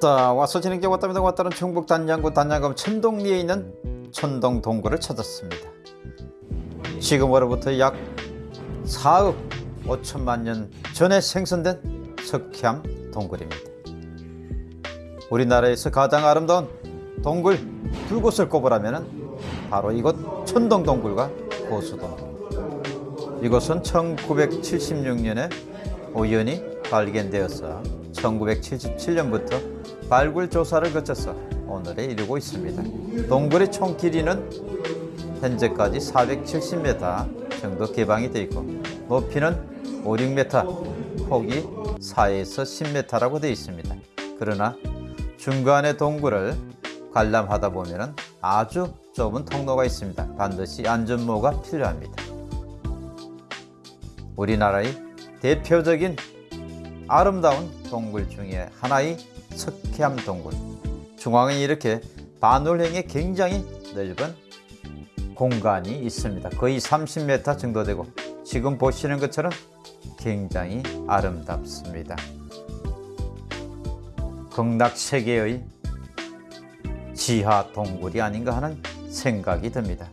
자 와서 진행자 왔답니다. 왔다는 충북 단양구 단양검 천동리에 있는 천동 동굴을 찾았습니다. 지금으로부터 약 4억 5천만 년 전에 생성된 석회암 동굴입니다. 우리나라에서 가장 아름다운 동굴 두 곳을 꼽으라면 바로 이곳 천동 동굴과 고수동굴 이곳은 1976년에 우연히 발견되어서 1977년부터 발굴 조사를 거쳐서 오늘에 이르고 있습니다. 동굴의 총 길이는 현재까지 470m 정도 개방이 되어 있고 높이는 5, 6m, 폭이 4에서 10m라고 되어 있습니다. 그러나 중간에 동굴을 관람하다 보면 아주 좁은 통로가 있습니다. 반드시 안전모가 필요합니다. 우리나라의 대표적인 아름다운 동굴 중에 하나의 석회암 동굴. 중앙에 이렇게 반올행에 굉장히 넓은 공간이 있습니다. 거의 30m 정도 되고 지금 보시는 것처럼 굉장히 아름답습니다. 극락 세계의 지하 동굴이 아닌가 하는 생각이 듭니다.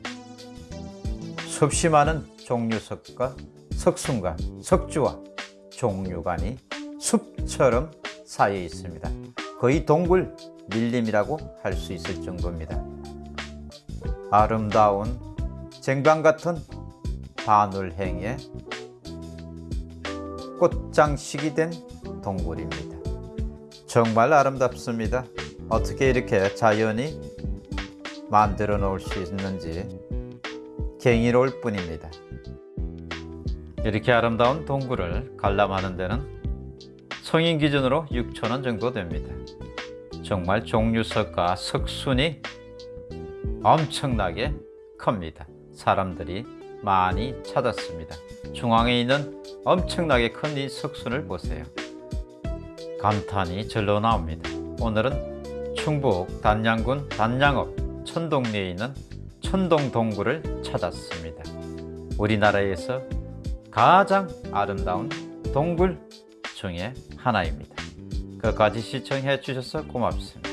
수없이 많은 종류석과 석순과 석주와 종류관이 숲처럼 쌓여 있습니다. 거의 동굴 밀림이라고 할 수 있을 정도입니다. 아름다운 쟁반 같은 바늘행에 꽃장식이 된 동굴입니다. 정말 아름답습니다. 어떻게 이렇게 자연이 만들어 놓을 수 있는지 경이로울 뿐입니다. 이렇게 아름다운 동굴을 관람하는 데는 성인 기준으로 6천원 정도 됩니다. 정말 종류석과 석순이 엄청나게 큽니다. 사람들이 많이 찾았습니다. 중앙에 있는 엄청나게 큰 이 석순을 보세요. 감탄이 절로 나옵니다. 오늘은 충북 단양군 단양읍 천동리에 있는 천동동굴을 찾았습니다. 우리나라에서 가장 아름다운 동굴 중에 하나입니다. 끝까지 시청해 주셔서 고맙습니다.